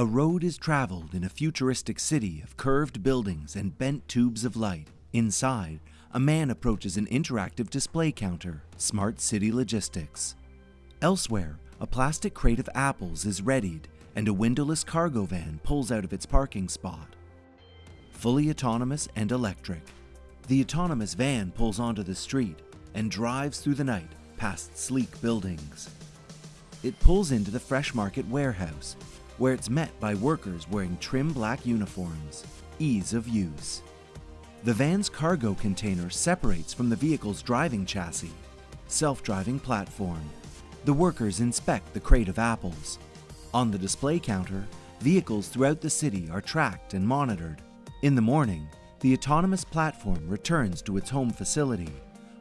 A road is traveled in a futuristic city of curved buildings and bent tubes of light. Inside, a man approaches an interactive display counter, Smart City Logistics. Elsewhere, a plastic crate of apples is readied and a windowless cargo van pulls out of its parking spot. Fully autonomous and electric, the autonomous van pulls onto the street and drives through the night past sleek buildings. It pulls into the Fresh Market warehouse, where it's met by workers wearing trim black uniforms. Ease of use. The van's cargo container separates from the vehicle's driving chassis. Self-driving platform. The workers inspect the crate of apples. On the display counter, vehicles throughout the city are tracked and monitored. In the morning, the autonomous platform returns to its home facility,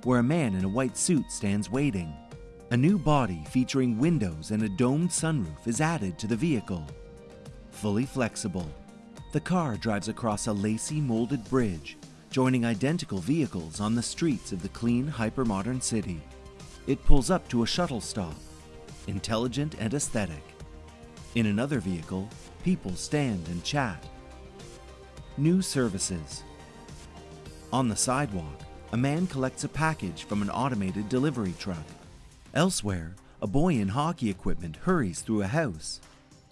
where a man in a white suit stands waiting. A new body featuring windows and a domed sunroof is added to the vehicle. Fully flexible, the car drives across a lacy molded bridge, joining identical vehicles on the streets of the clean, hypermodern city. It pulls up to a shuttle stop, intelligent and aesthetic. In another vehicle, people stand and chat. New services. On the sidewalk, a man collects a package from an automated delivery truck. Elsewhere, a boy in hockey equipment hurries through a house.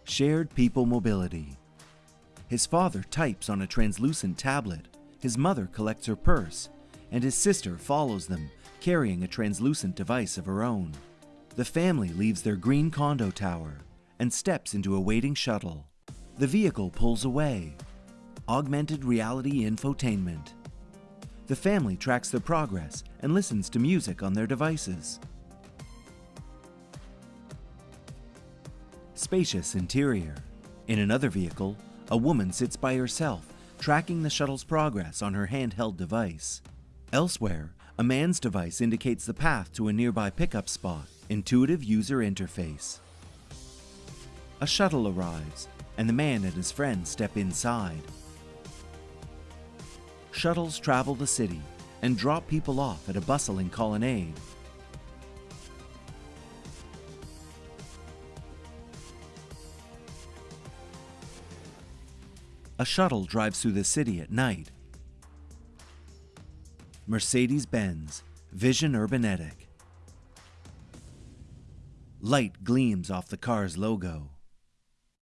Shared people mobility. His father types on a translucent tablet, his mother collects her purse, and his sister follows them, carrying a translucent device of her own. The family leaves their green condo tower and steps into a waiting shuttle. The vehicle pulls away. Augmented reality infotainment. The family tracks their progress and listens to music on their devices. Spacious interior. In another vehicle, a woman sits by herself, tracking the shuttle's progress on her handheld device. Elsewhere, a man's device indicates the path to a nearby pickup spot. Intuitive user interface. A shuttle arrives, and the man and his friend step inside. Shuttles travel the city and drop people off at a bustling colonnade. A shuttle drives through the city at night. Mercedes-Benz Vision Urbanetic. Light gleams off the car's logo.